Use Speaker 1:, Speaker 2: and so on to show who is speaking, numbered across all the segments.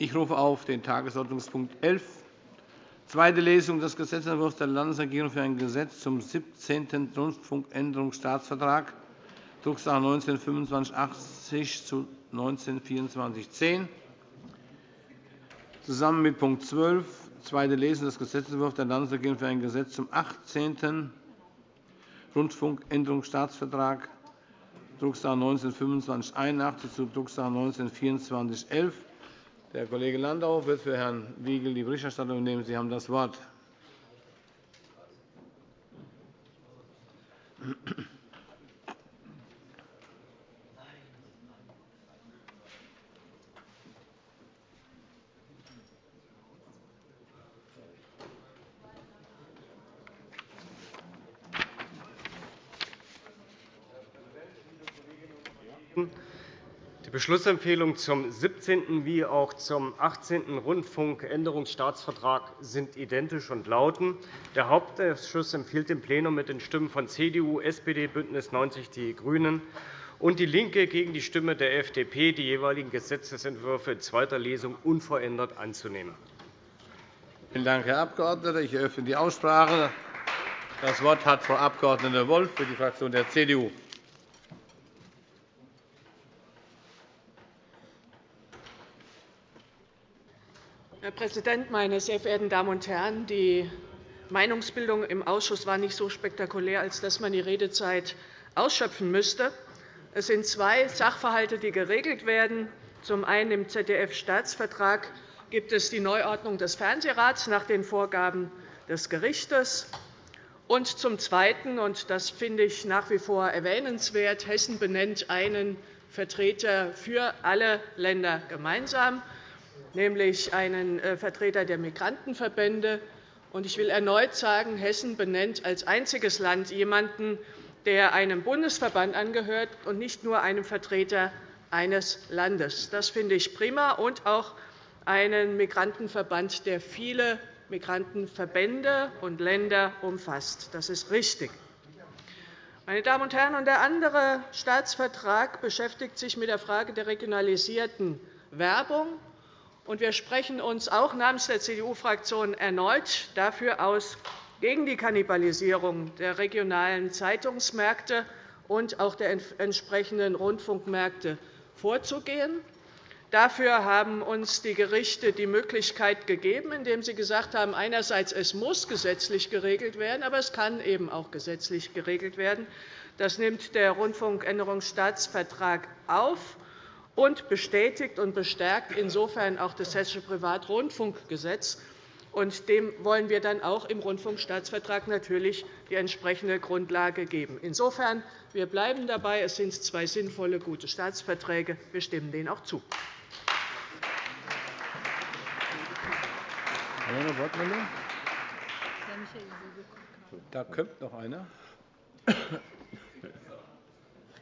Speaker 1: Ich rufe auf den Tagesordnungspunkt 11, zweite Lesung des Gesetzentwurfs der Landesregierung für ein Gesetz zum 17. Rundfunkänderungsstaatsvertrag, Drucksache 19 2580 zu 19 2410. Zusammen mit Punkt 12, zweite Lesung des Gesetzentwurfs der Landesregierung für ein Gesetz zum 18. Rundfunkänderungsstaatsvertrag, Drucksache 19 2581 zu Drucksache 19 2411. Der Kollege Landau wird für Herrn Wiegel die Berichterstattung übernehmen. Sie haben das Wort.
Speaker 2: Beschlussempfehlungen zum 17. wie auch zum 18. Rundfunkänderungsstaatsvertrag sind identisch und lauten. Der Hauptausschuss empfiehlt dem Plenum mit den Stimmen von CDU, SPD, BÜNDNIS 90 die GRÜNEN und DIE LINKE gegen die Stimme der FDP, die jeweiligen Gesetzentwürfe in zweiter Lesung unverändert anzunehmen.
Speaker 1: Vielen Dank, Herr Abgeordneter. Ich eröffne die Aussprache. Das Wort hat Frau Abg. Wolff für die Fraktion der CDU.
Speaker 3: Herr Präsident, meine sehr verehrten Damen und Herren! Die Meinungsbildung im Ausschuss war nicht so spektakulär, als dass man die Redezeit ausschöpfen müsste. Es sind zwei Sachverhalte, die geregelt werden. Zum einen im ZDF-Staatsvertrag gibt es die Neuordnung des Fernsehrats nach den Vorgaben des Gerichts. Und zum Zweiten, und das finde ich nach wie vor erwähnenswert, Hessen benennt einen Vertreter für alle Länder gemeinsam nämlich einen äh, Vertreter der Migrantenverbände. Ich will erneut sagen, Hessen benennt als einziges Land jemanden, der einem Bundesverband angehört und nicht nur einem Vertreter eines Landes. Das finde ich prima, und auch einen Migrantenverband, der viele Migrantenverbände und Länder umfasst. Das ist richtig. Meine Damen und Herren, der andere Staatsvertrag beschäftigt sich mit der Frage der regionalisierten Werbung. Wir sprechen uns auch namens der CDU-Fraktion erneut dafür aus, gegen die Kannibalisierung der regionalen Zeitungsmärkte und auch der entsprechenden Rundfunkmärkte vorzugehen. Dafür haben uns die Gerichte die Möglichkeit gegeben, indem sie gesagt haben, einerseits es muss gesetzlich geregelt werden, aber es kann eben auch gesetzlich geregelt werden. Das nimmt der Rundfunkänderungsstaatsvertrag auf und bestätigt und bestärkt insofern auch das Hessische Privatrundfunkgesetz. Und dem wollen wir dann auch im Rundfunkstaatsvertrag natürlich die entsprechende Grundlage geben. Insofern wir bleiben dabei. Es sind zwei sinnvolle, gute Staatsverträge. Wir stimmen denen auch zu.
Speaker 1: Da kommt noch einer.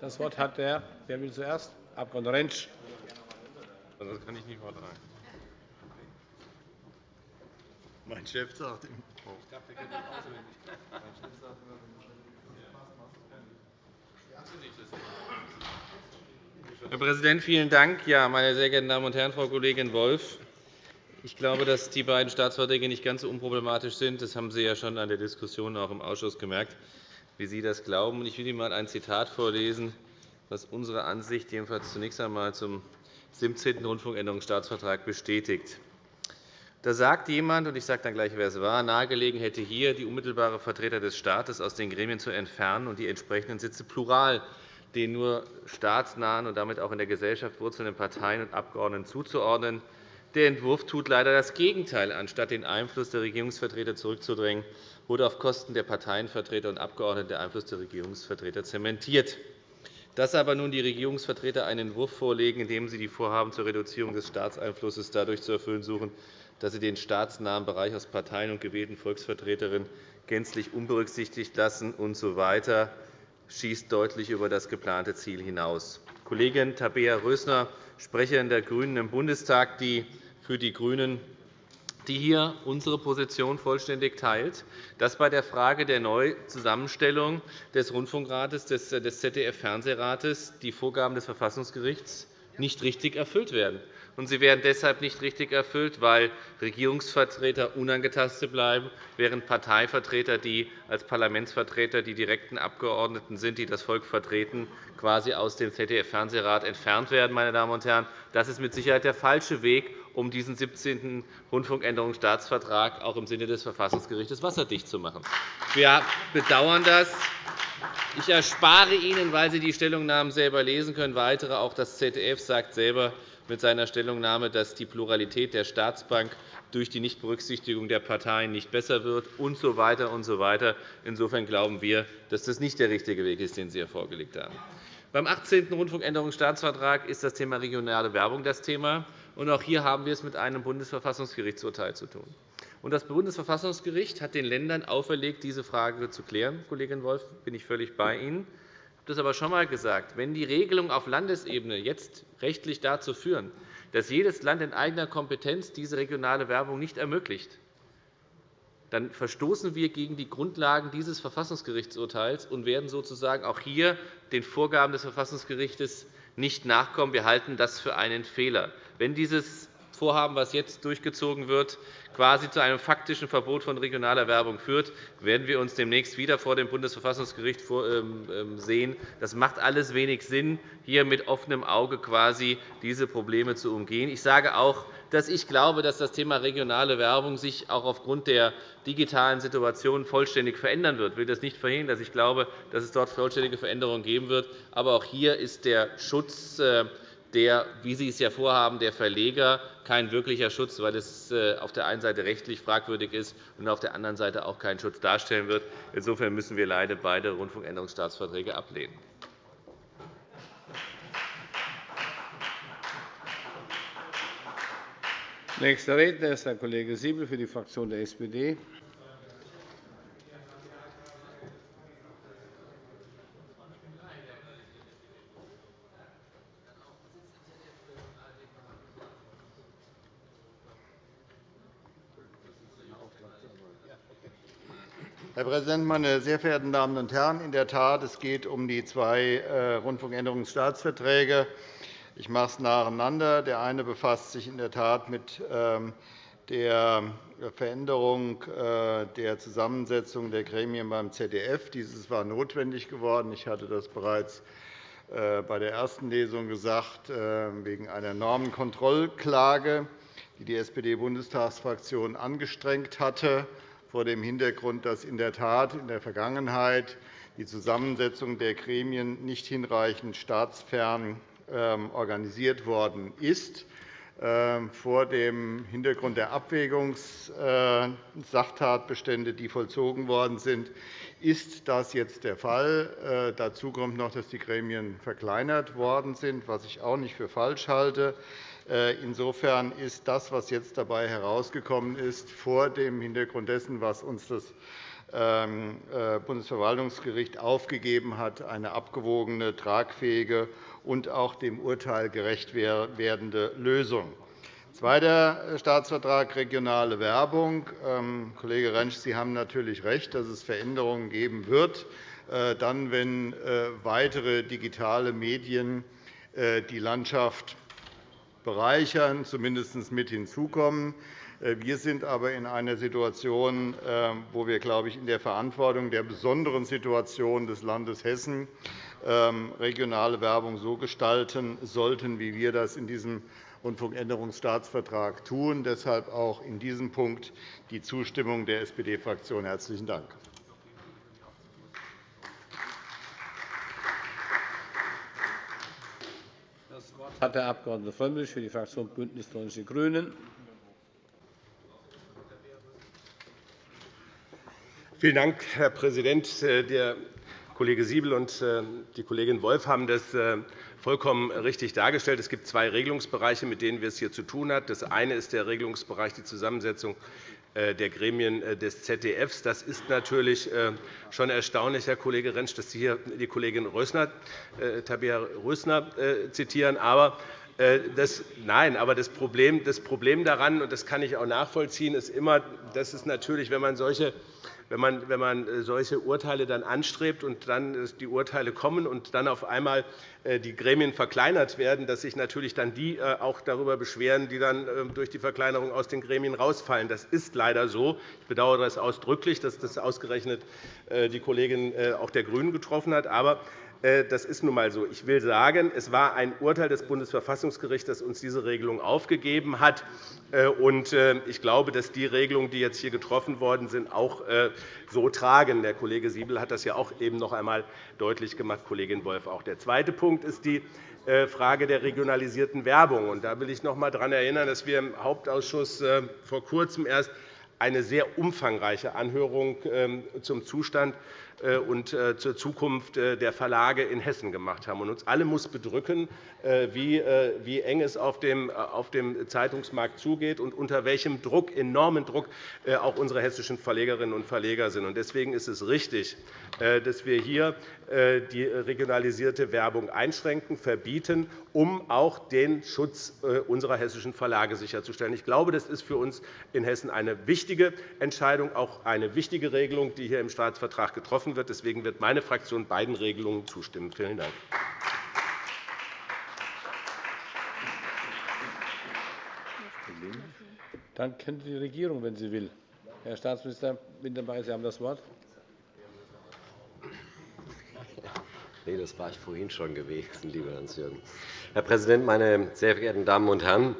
Speaker 1: Das Wort hat der. Wer will zuerst? Abg. Rentsch.
Speaker 4: Also, das kann ich nicht vortragen. Mein Chef sagt ihm. Herr Präsident, vielen Dank. Ja, meine sehr geehrten Damen und Herren, Frau Kollegin Wolff! Ich glaube, dass die beiden Staatsverträge nicht ganz so unproblematisch sind. Das haben Sie ja schon an der Diskussion auch im Ausschuss gemerkt, wie Sie das glauben. Ich will Ihnen einmal ein Zitat vorlesen was unsere Ansicht jedenfalls zunächst einmal zum 17. Rundfunkänderungsstaatsvertrag bestätigt. Da sagt jemand, und ich sage dann gleich, wer es war, nahegelegen hätte hier die unmittelbare Vertreter des Staates aus den Gremien zu entfernen und die entsprechenden Sitze plural den nur staatsnahen und damit auch in der Gesellschaft wurzelnden Parteien und Abgeordneten zuzuordnen. Der Entwurf tut leider das Gegenteil. Anstatt den Einfluss der Regierungsvertreter zurückzudrängen, wurde auf Kosten der Parteienvertreter und Abgeordneten der Einfluss der Regierungsvertreter zementiert. Dass aber nun die Regierungsvertreter einen Entwurf vorlegen, in dem sie die Vorhaben zur Reduzierung des Staatseinflusses dadurch zu erfüllen suchen, dass sie den staatsnahen Bereich aus Parteien und gewählten Volksvertreterinnen gänzlich unberücksichtigt lassen usw., so schießt deutlich über das geplante Ziel hinaus. Kollegin Tabea Rösner, Sprecherin der GRÜNEN im Bundestag, die für die GRÜNEN die hier unsere Position vollständig teilt, dass bei der Frage der Neuzusammenstellung des Rundfunkrates des ZDF-Fernsehrates die Vorgaben des Verfassungsgerichts nicht richtig erfüllt werden. und sie werden deshalb nicht richtig erfüllt, weil Regierungsvertreter unangetastet bleiben, während Parteivertreter, die als Parlamentsvertreter die direkten Abgeordneten sind, die das Volk vertreten, quasi aus dem ZDF-Fernsehrat entfernt werden. Meine Damen und Herren. Das ist mit Sicherheit der falsche Weg, um diesen 17. Rundfunkänderungsstaatsvertrag auch im Sinne des Verfassungsgerichts wasserdicht zu machen. Wir bedauern das. Ich erspare Ihnen, weil Sie die Stellungnahmen selber lesen können, weitere. Auch das ZDF sagt selber mit seiner Stellungnahme, dass die Pluralität der Staatsbank durch die Nichtberücksichtigung der Parteien nicht besser wird usw. So weiter und so weiter. Insofern glauben wir, dass das nicht der richtige Weg ist, den Sie hier vorgelegt haben. Beim 18. Rundfunkänderungsstaatsvertrag ist das Thema regionale Werbung das Thema. Auch hier haben wir es mit einem Bundesverfassungsgerichtsurteil zu tun. Das Bundesverfassungsgericht hat den Ländern auferlegt, diese Frage zu klären. Kollegin Wolf, bin ich völlig bei Ihnen. Ich habe das aber schon einmal gesagt. Wenn die Regelungen auf Landesebene jetzt rechtlich dazu führen, dass jedes Land in eigener Kompetenz diese regionale Werbung nicht ermöglicht, dann verstoßen wir gegen die Grundlagen dieses Verfassungsgerichtsurteils und werden sozusagen auch hier den Vorgaben des Verfassungsgerichts nicht nachkommen. Wir halten das für einen Fehler. Wenn dieses Vorhaben, das jetzt durchgezogen wird, quasi zu einem faktischen Verbot von regionaler Werbung führt, werden wir uns demnächst wieder vor dem Bundesverfassungsgericht ähm, ähm, sehen. Das macht alles wenig Sinn, hier mit offenem Auge quasi diese Probleme zu umgehen. Ich sage auch, dass ich glaube, dass das Thema regionale Werbung sich auch aufgrund der digitalen Situation vollständig verändern wird. Ich will das nicht verhindern. Ich glaube, dass es dort vollständige Veränderungen geben wird. Aber auch hier ist der Schutz äh, der, wie Sie es ja vorhaben, der Verleger kein wirklicher Schutz, weil es äh, auf der einen Seite rechtlich fragwürdig ist und auf der anderen Seite auch keinen Schutz darstellen wird. Insofern müssen wir leider beide Rundfunkänderungsstaatsverträge ablehnen.
Speaker 1: Nächster Redner ist Herr Kollege Siebel für die Fraktion der SPD.
Speaker 5: Herr Präsident, meine sehr verehrten Damen und Herren! In der Tat, es geht um die zwei äh, Rundfunkänderungsstaatsverträge. Ich mache es nacheinander. Der eine befasst sich in der Tat mit ähm, der Veränderung äh, der Zusammensetzung der Gremien beim ZDF. Dieses war notwendig geworden. Ich hatte das bereits äh, bei der ersten Lesung gesagt, wegen einer Normenkontrollklage, die die SPD-Bundestagsfraktion angestrengt hatte vor dem Hintergrund, dass in der Tat in der Vergangenheit die Zusammensetzung der Gremien nicht hinreichend staatsfern ähm, organisiert worden ist. Ähm, vor dem Hintergrund der Abwägungssachtatbestände, die vollzogen worden sind, ist das jetzt der Fall. Äh, dazu kommt noch, dass die Gremien verkleinert worden sind, was ich auch nicht für falsch halte. Äh, insofern ist das, was jetzt dabei herausgekommen ist, vor dem Hintergrund dessen, was uns das ähm, äh, Bundesverwaltungsgericht aufgegeben hat, eine abgewogene, tragfähige und auch dem Urteil gerecht werdende Lösung. Zweiter Staatsvertrag, regionale Werbung. Ähm, Kollege Rentsch, Sie haben natürlich recht, dass es Veränderungen geben wird, äh, dann, wenn weitere digitale Medien die Landschaft bereichern, zumindest mit hinzukommen. Äh, wir sind aber in einer Situation, ähm, wo wir, glaube ich, in der Verantwortung der besonderen Situation des Landes Hessen ähm, regionale Werbung so gestalten sollten, wie wir das in diesem Rundfunkänderungsstaatsvertrag tun. Deshalb auch in diesem Punkt die Zustimmung der SPD-Fraktion. – Herzlichen Dank.
Speaker 1: Hat der Abg. Frömmrich für die Fraktion BÜNDNIS 90 die GRÜNEN.
Speaker 6: Vielen Dank, Herr Präsident. Der Kollege Siebel und äh, die Kollegin Wolf haben das äh, vollkommen richtig dargestellt. Es gibt zwei Regelungsbereiche, mit denen wir es hier zu tun haben. Das eine ist der Regelungsbereich die Zusammensetzung äh, der Gremien des ZDF. Das ist natürlich schon erstaunlich, Herr Kollege Rentsch, dass Sie hier die Kollegin Rösner, Tabea Rösner zitieren. Aber das, nein, aber das Problem, das Problem daran, und das kann ich auch nachvollziehen, ist immer, dass es natürlich, wenn man solche wenn man, äh, solche Urteile dann anstrebt und dann die Urteile kommen und dann auf einmal äh, die Gremien verkleinert werden, dass sich natürlich dann die äh, auch darüber beschweren, die dann durch die Verkleinerung aus den Gremien rausfallen. Das ist leider so. Ich bedauere das ausdrücklich, dass das ausgerechnet die Kollegin auch der GRÜNEN getroffen hat. Aber äh, das ist nun einmal so. Ich will sagen, es war ein Urteil des Bundesverfassungsgerichts, das uns diese Regelung aufgegeben hat. Äh, äh, ich glaube, dass die Regelungen, die jetzt hier getroffen worden sind, auch so tragen. Der Kollege Siebel hat das ja auch eben noch einmal deutlich gemacht, Kollegin Wolff auch. Der zweite Punkt ist die Frage der regionalisierten Werbung. Da will ich noch einmal daran erinnern, dass wir im Hauptausschuss vor Kurzem erst eine sehr umfangreiche Anhörung ähm, zum Zustand äh, und äh, zur Zukunft äh, der Verlage in Hessen gemacht haben. uns alle muss bedrücken, wie eng es auf dem Zeitungsmarkt zugeht und unter welchem Druck, enormen Druck auch unsere hessischen Verlegerinnen und Verleger sind. Deswegen ist es richtig, dass wir hier die regionalisierte Werbung einschränken, verbieten, um auch den Schutz unserer hessischen Verlage sicherzustellen. Ich glaube, das ist für uns in Hessen eine wichtige Entscheidung, auch eine wichtige Regelung, die hier im Staatsvertrag getroffen getroffen wird. Deswegen wird meine Fraktion beiden Regelungen zustimmen. Vielen Dank.
Speaker 1: Dann kennt die Regierung, wenn sie will. Herr Staatsminister Wintermeyer, Sie haben das Wort.
Speaker 7: Nee, das war ich vorhin schon gewesen, lieber Hans-Jürgen. Herr Präsident, meine sehr verehrten Damen und Herren!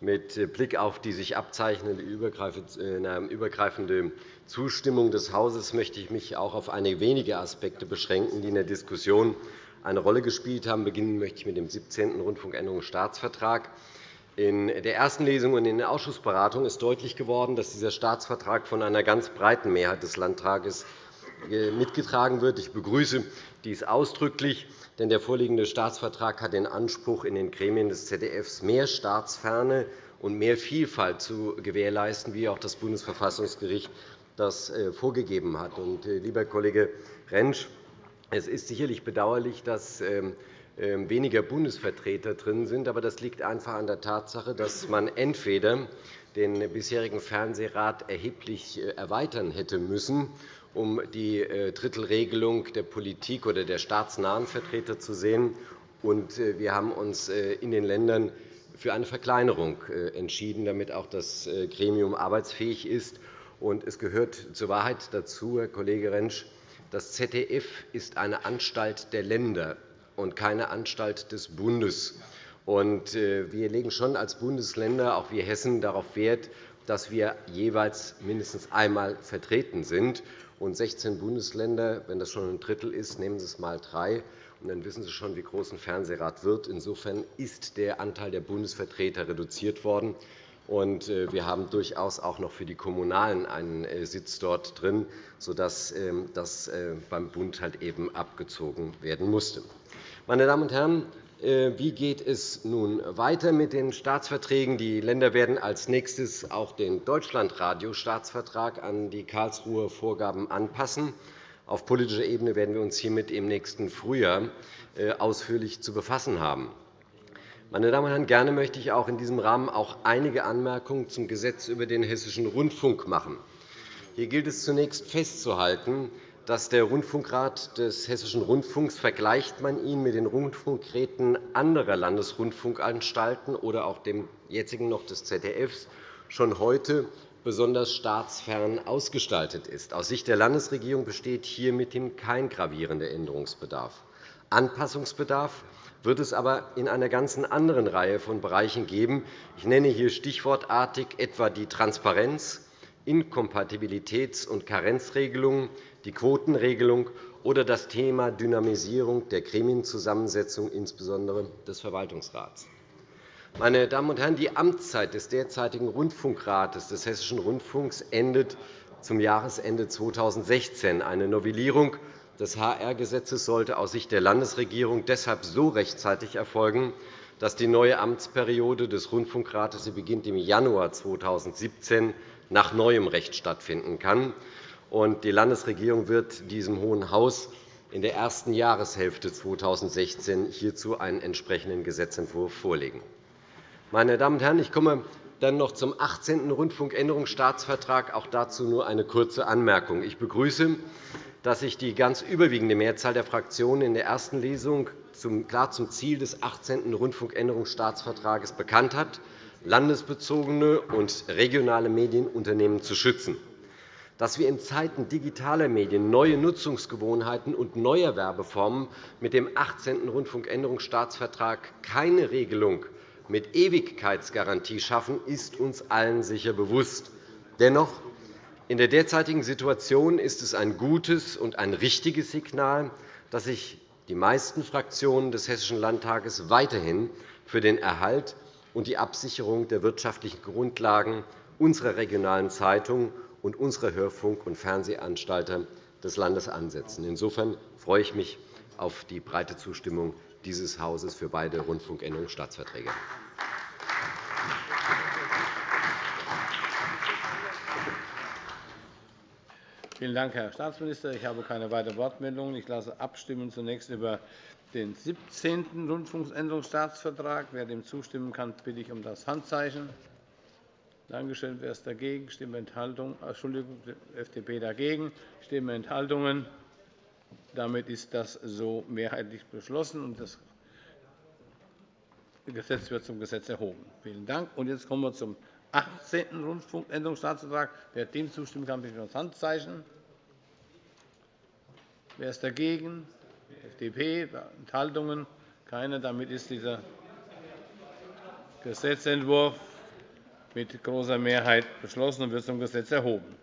Speaker 7: Mit Blick auf die sich abzeichnende übergreifende Zustimmung des Hauses möchte ich mich auch auf einige wenige Aspekte beschränken, die in der Diskussion eine Rolle gespielt haben. Beginnen möchte ich mit dem 17. Rundfunkänderungsstaatsvertrag. In der ersten Lesung und in der Ausschussberatung ist deutlich geworden, dass dieser Staatsvertrag von einer ganz breiten Mehrheit des Landtages äh, mitgetragen wird. Ich begrüße dies ausdrücklich, denn der vorliegende Staatsvertrag hat den Anspruch, in den Gremien des ZDF mehr Staatsferne und mehr Vielfalt zu gewährleisten, wie auch das Bundesverfassungsgericht das äh, vorgegeben hat. Äh, lieber Kollege Rentsch, es ist sicherlich bedauerlich, dass ähm, ähm, weniger Bundesvertreter drin sind. Aber das liegt einfach an der Tatsache, dass man entweder den bisherigen Fernsehrat erheblich äh, erweitern hätte müssen, um die Drittelregelung der Politik oder der staatsnahen Vertreter zu sehen. Und wir haben uns in den Ländern für eine Verkleinerung entschieden, damit auch das Gremium arbeitsfähig ist. Und es gehört zur Wahrheit dazu, Herr Kollege Rentsch, das ZDF ist eine Anstalt der Länder und keine Anstalt des Bundes. Und äh, wir legen schon als Bundesländer, auch wir Hessen, darauf Wert, dass wir jeweils mindestens einmal vertreten sind. Und 16 Bundesländer, wenn das schon ein Drittel ist, nehmen Sie es einmal drei, und dann wissen Sie schon, wie groß ein Fernsehrat wird. Insofern ist der Anteil der Bundesvertreter reduziert worden. Und äh, wir haben durchaus auch noch für die Kommunalen einen äh, Sitz dort drin, sodass ähm, das äh, beim Bund halt eben abgezogen werden musste. Meine Damen und Herren, wie geht es nun weiter mit den Staatsverträgen? Die Länder werden als nächstes auch den Deutschlandradio-Staatsvertrag an die Karlsruher Vorgaben anpassen. Auf politischer Ebene werden wir uns hiermit im nächsten Frühjahr ausführlich zu befassen haben. Meine Damen und Herren, gerne möchte ich auch in diesem Rahmen auch einige Anmerkungen zum Gesetz über den Hessischen Rundfunk machen. Hier gilt es zunächst festzuhalten, dass der Rundfunkrat des Hessischen Rundfunks vergleicht man ihn mit den Rundfunkräten anderer Landesrundfunkanstalten oder auch dem jetzigen noch des ZDF schon heute besonders staatsfern ausgestaltet ist. Aus Sicht der Landesregierung besteht hier mithin kein gravierender Änderungsbedarf. Anpassungsbedarf wird es aber in einer ganz anderen Reihe von Bereichen geben. Ich nenne hier stichwortartig etwa die Transparenz, Inkompatibilitäts- und Karenzregelungen, die Quotenregelung oder das Thema Dynamisierung der Gremienzusammensetzung, insbesondere des Verwaltungsrats. Meine Damen und Herren, die Amtszeit des derzeitigen Rundfunkrates des Hessischen Rundfunks endet zum Jahresende 2016. Eine Novellierung des HR-Gesetzes sollte aus Sicht der Landesregierung deshalb so rechtzeitig erfolgen, dass die neue Amtsperiode des Rundfunkrates, sie beginnt im Januar 2017, nach neuem Recht stattfinden kann. Die Landesregierung wird diesem Hohen Haus in der ersten Jahreshälfte 2016 hierzu einen entsprechenden Gesetzentwurf vorlegen. Meine Damen und Herren, ich komme Dann noch zum 18. Rundfunkänderungsstaatsvertrag. Auch dazu nur eine kurze Anmerkung. Ich begrüße, dass sich die ganz überwiegende Mehrzahl der Fraktionen in der ersten Lesung klar zum Ziel des 18. Rundfunkänderungsstaatsvertrags bekannt hat, landesbezogene und regionale Medienunternehmen zu schützen. Dass wir in Zeiten digitaler Medien neue Nutzungsgewohnheiten und neuer Werbeformen mit dem 18. Rundfunkänderungsstaatsvertrag keine Regelung mit Ewigkeitsgarantie schaffen, ist uns allen sicher bewusst. Dennoch in der derzeitigen Situation ist es ein gutes und ein richtiges Signal, dass sich die meisten Fraktionen des Hessischen Landtages weiterhin für den Erhalt und die Absicherung der wirtschaftlichen Grundlagen unserer regionalen Zeitungen und unserer Hörfunk- und Fernsehanstalter des Landes ansetzen. Insofern freue ich mich auf die breite Zustimmung dieses Hauses für beide Rundfunkänderungsstaatsverträge.
Speaker 1: Vielen Dank, Herr Staatsminister. Ich habe keine weiteren Wortmeldungen. Ich lasse abstimmen zunächst über den 17. Rundfunkänderungsstaatsvertrag. Wer dem zustimmen kann, bitte ich um das Handzeichen. Danke schön. Wer ist dagegen? Stimme Enthaltung. Entschuldigung, FDP dagegen. Stimme Enthaltungen. Damit ist das so mehrheitlich beschlossen, und das Gesetz wird zum Gesetz erhoben. Vielen Dank. Und jetzt kommen wir zum 18. Rundfunkänderungsstaatsvertrag. Wer dem zustimmen kann, bitte das Handzeichen. Wer ist dagegen? FDP. Enthaltungen? Keine. Damit ist dieser Gesetzentwurf mit großer Mehrheit beschlossen und wird zum Gesetz erhoben.